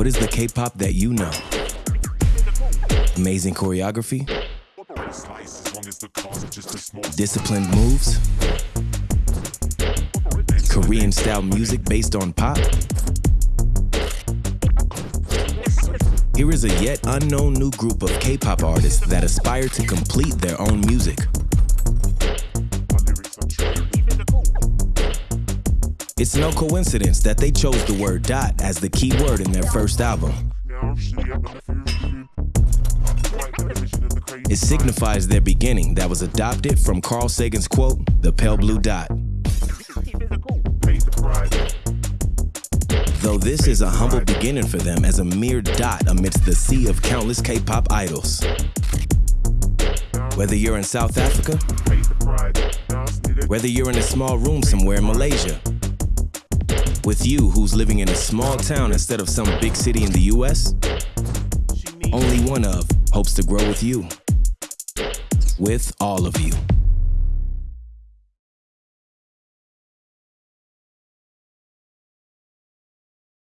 What is the K-pop that you know? Amazing choreography? Disciplined moves? Korean style music based on pop? Here is a yet unknown new group of K-pop artists that aspire to complete their own music. It's no coincidence that they chose the word dot as the key word in their first album. It signifies their beginning that was adopted from Carl Sagan's quote, the pale blue dot. Though this is a humble beginning for them as a mere dot amidst the sea of countless K-pop idols. Whether you're in South Africa, whether you're in a small room somewhere in Malaysia, with you who's living in a small town instead of some big city in the US, only one of hopes to grow with you. With all of you.